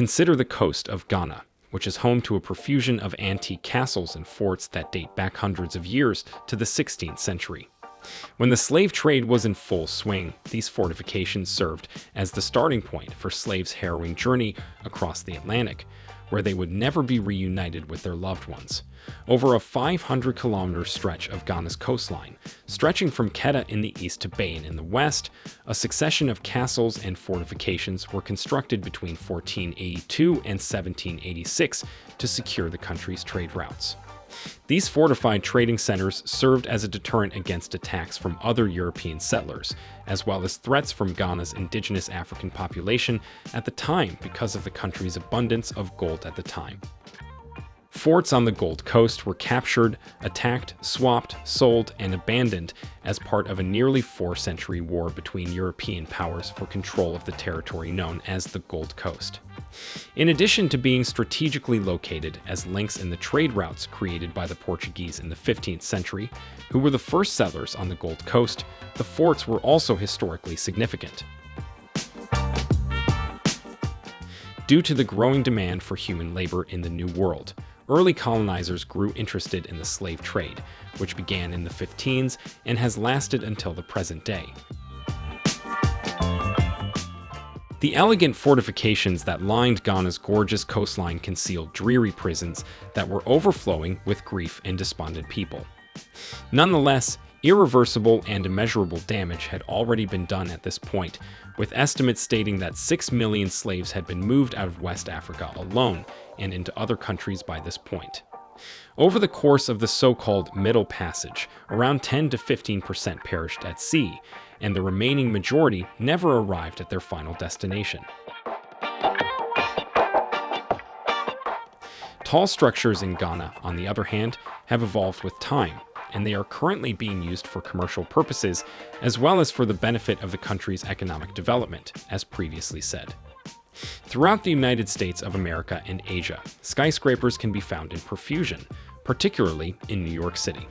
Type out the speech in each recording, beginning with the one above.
Consider the coast of Ghana, which is home to a profusion of antique castles and forts that date back hundreds of years to the 16th century. When the slave trade was in full swing, these fortifications served as the starting point for slaves' harrowing journey across the Atlantic, where they would never be reunited with their loved ones. Over a 500 kilometer stretch of Ghana's coastline, stretching from Keta in the east to Beyin in the west, a succession of castles and fortifications were constructed between 1482 and 1786 to secure the country's trade routes. These fortified trading centers served as a deterrent against attacks from other European settlers, as well as threats from Ghana's indigenous African population at the time because of the country's abundance of gold at the time. Forts on the Gold Coast were captured, attacked, swapped, sold, and abandoned as part of a nearly four-century war between European powers for control of the territory known as the Gold Coast. In addition to being strategically located as links in the trade routes created by the Portuguese in the 15th century, who were the first settlers on the Gold Coast, the forts were also historically significant. Due to the growing demand for human labor in the New World, early colonizers grew interested in the slave trade, which began in the 15s and has lasted until the present day. The elegant fortifications that lined Ghana's gorgeous coastline concealed dreary prisons that were overflowing with grief and despondent people. Nonetheless, irreversible and immeasurable damage had already been done at this point, with estimates stating that 6 million slaves had been moved out of West Africa alone and into other countries by this point. Over the course of the so-called Middle Passage, around 10 to 15% perished at sea, and the remaining majority never arrived at their final destination. Tall structures in Ghana, on the other hand, have evolved with time, and they are currently being used for commercial purposes as well as for the benefit of the country's economic development, as previously said. Throughout the United States of America and Asia, skyscrapers can be found in profusion, particularly in New York City.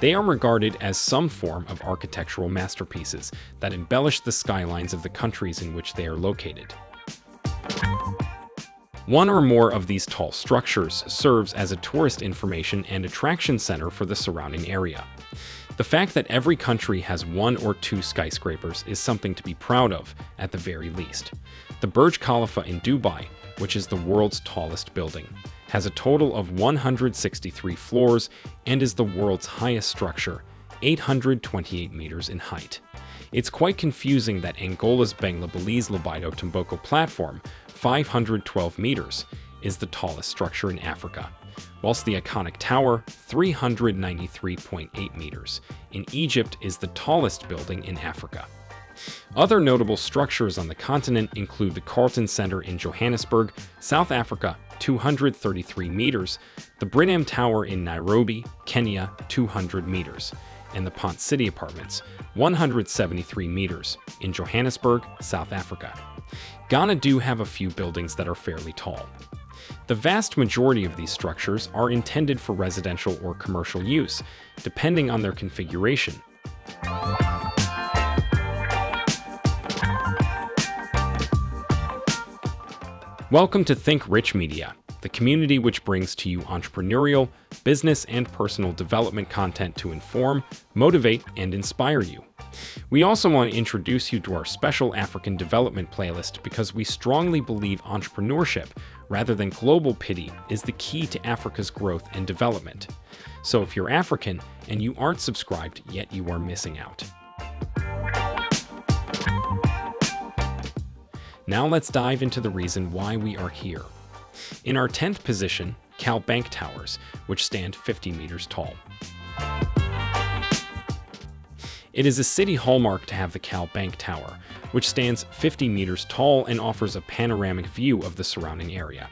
They are regarded as some form of architectural masterpieces that embellish the skylines of the countries in which they are located. One or more of these tall structures serves as a tourist information and attraction center for the surrounding area. The fact that every country has one or two skyscrapers is something to be proud of, at the very least. The Burj Khalifa in Dubai, which is the world's tallest building, has a total of 163 floors and is the world's highest structure, 828 meters in height. It's quite confusing that Angola's Benguela Belize Lobito Tomboco platform, 512 meters, is the tallest structure in Africa whilst the iconic tower, 393.8 meters, in Egypt is the tallest building in Africa. Other notable structures on the continent include the Carlton Center in Johannesburg, South Africa, 233 meters, the Britam Tower in Nairobi, Kenya, 200 meters, and the Pont City Apartments, 173 meters, in Johannesburg, South Africa. Ghana do have a few buildings that are fairly tall. The vast majority of these structures are intended for residential or commercial use, depending on their configuration. Welcome to Think Rich Media, the community which brings to you entrepreneurial, business, and personal development content to inform, motivate, and inspire you. We also want to introduce you to our special African development playlist because we strongly believe entrepreneurship, rather than global pity, is the key to Africa's growth and development. So if you're African and you aren't subscribed, yet you are missing out. Now let's dive into the reason why we are here. In our 10th position, Cal Bank Towers, which stand 50 meters tall. It is a city hallmark to have the Cal Bank Tower, which stands 50 meters tall and offers a panoramic view of the surrounding area.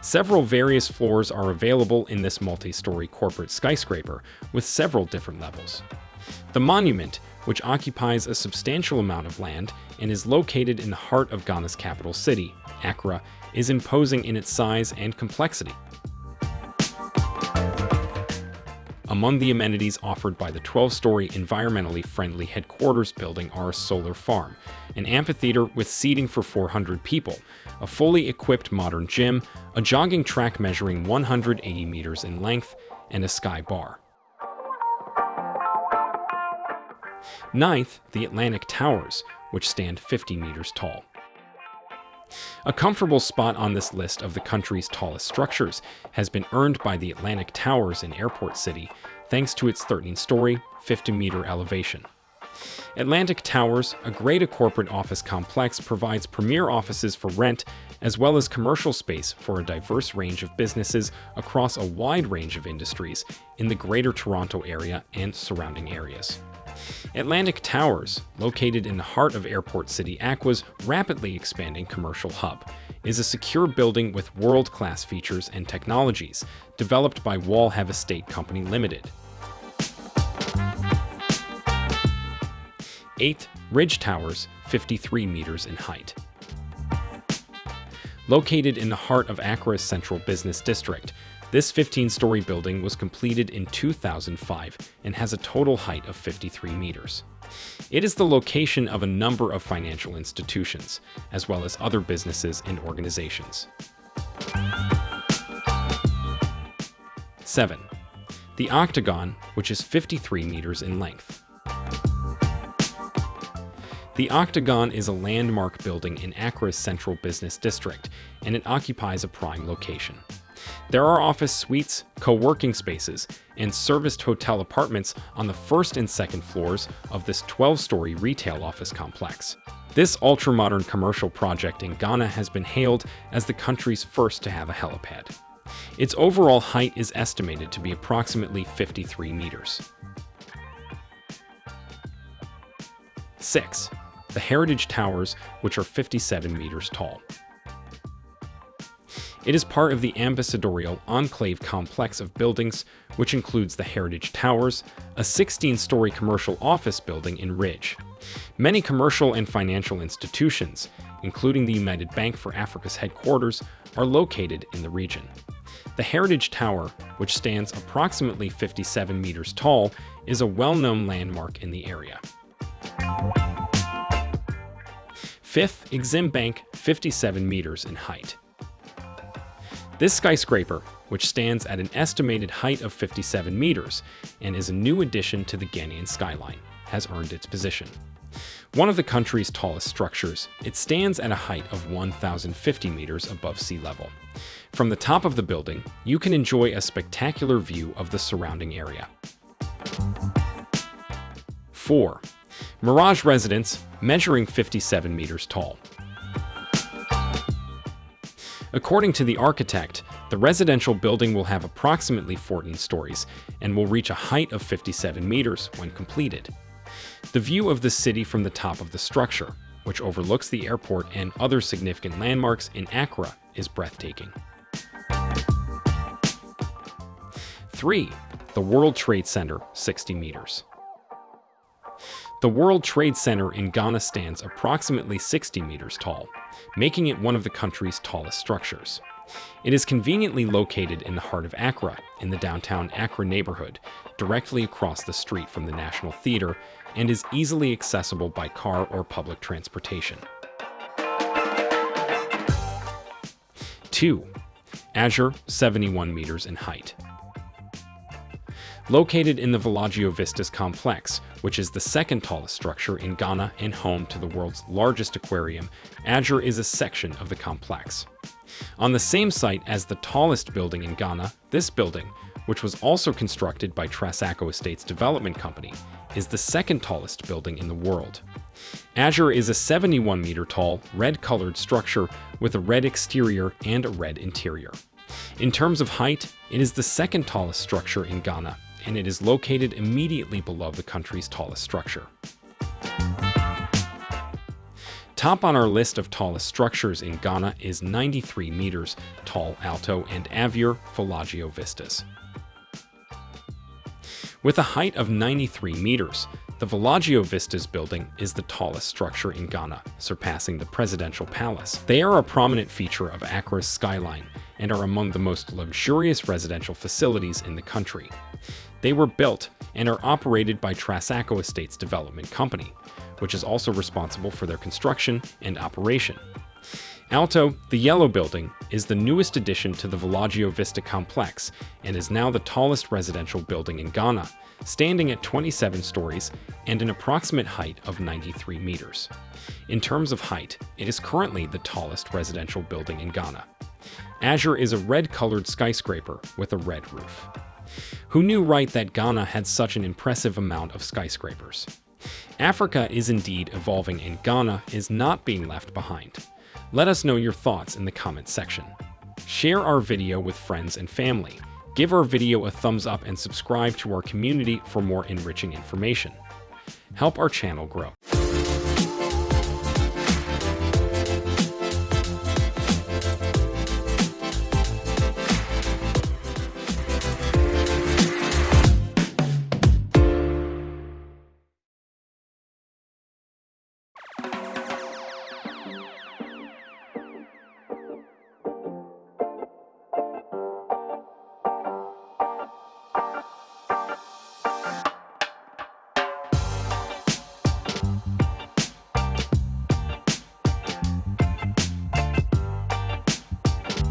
Several various floors are available in this multi-story corporate skyscraper, with several different levels. The monument, which occupies a substantial amount of land and is located in the heart of Ghana's capital city, Accra, is imposing in its size and complexity. Among the amenities offered by the 12-story environmentally friendly headquarters building are a solar farm, an amphitheater with seating for 400 people, a fully equipped modern gym, a jogging track measuring 180 meters in length, and a sky bar. Ninth, the Atlantic Towers, which stand 50 meters tall. A comfortable spot on this list of the country's tallest structures has been earned by the Atlantic Towers in Airport City, thanks to its 13-story, 50-meter elevation. Atlantic Towers, a great corporate office complex, provides premier offices for rent as well as commercial space for a diverse range of businesses across a wide range of industries in the Greater Toronto Area and surrounding areas. Atlantic Towers, located in the heart of Airport City Accra's rapidly expanding commercial hub, is a secure building with world-class features and technologies, developed by Wallhav Estate Company Limited. 8th, Ridge Towers, 53 meters in height. Located in the heart of Accra's central business district, this 15-story building was completed in 2005 and has a total height of 53 meters. It is the location of a number of financial institutions, as well as other businesses and organizations. 7. The Octagon, which is 53 meters in length. The Octagon is a landmark building in Accra's central business district, and it occupies a prime location. There are office suites, co-working spaces, and serviced hotel apartments on the first and second floors of this 12-story retail office complex. This ultra-modern commercial project in Ghana has been hailed as the country's first to have a helipad. Its overall height is estimated to be approximately 53 meters. 6 the Heritage Towers, which are 57 meters tall. It is part of the ambassadorial enclave complex of buildings, which includes the Heritage Towers, a 16-story commercial office building in Ridge. Many commercial and financial institutions, including the United Bank for Africa's headquarters, are located in the region. The Heritage Tower, which stands approximately 57 meters tall, is a well-known landmark in the area. Fifth, Exim Bank, 57 meters in height. This skyscraper, which stands at an estimated height of 57 meters and is a new addition to the Ghanaian skyline, has earned its position. One of the country's tallest structures, it stands at a height of 1,050 meters above sea level. From the top of the building, you can enjoy a spectacular view of the surrounding area. 4. Mirage Residence, measuring 57 meters tall. According to the architect, the residential building will have approximately 14 stories and will reach a height of 57 meters when completed. The view of the city from the top of the structure, which overlooks the airport and other significant landmarks in Accra, is breathtaking. 3. The World Trade Center, 60 meters. The World Trade Center in Ghana stands approximately 60 meters tall, making it one of the country's tallest structures. It is conveniently located in the heart of Accra, in the downtown Accra neighborhood, directly across the street from the National Theatre, and is easily accessible by car or public transportation. 2. Azure, 71 meters in height. Located in the Villaggio Vistas complex, which is the second tallest structure in Ghana and home to the world's largest aquarium, Azure is a section of the complex. On the same site as the tallest building in Ghana, this building, which was also constructed by Trasaco Estates Development Company, is the second tallest building in the world. Azure is a 71 meter tall, red-colored structure with a red exterior and a red interior. In terms of height, it is the second tallest structure in Ghana and it is located immediately below the country's tallest structure. Top on our list of tallest structures in Ghana is 93 meters tall Alto and Avier Villaggio Vistas. With a height of 93 meters, the Villaggio Vistas building is the tallest structure in Ghana, surpassing the Presidential Palace. They are a prominent feature of Accra's skyline and are among the most luxurious residential facilities in the country. They were built and are operated by Trasaco Estates Development Company, which is also responsible for their construction and operation. Alto, the yellow building, is the newest addition to the Villaggio Vista complex and is now the tallest residential building in Ghana, standing at 27 stories and an approximate height of 93 meters. In terms of height, it is currently the tallest residential building in Ghana. Azure is a red-colored skyscraper with a red roof. Who knew right that Ghana had such an impressive amount of skyscrapers? Africa is indeed evolving and Ghana is not being left behind. Let us know your thoughts in the comments section. Share our video with friends and family. Give our video a thumbs up and subscribe to our community for more enriching information. Help our channel grow.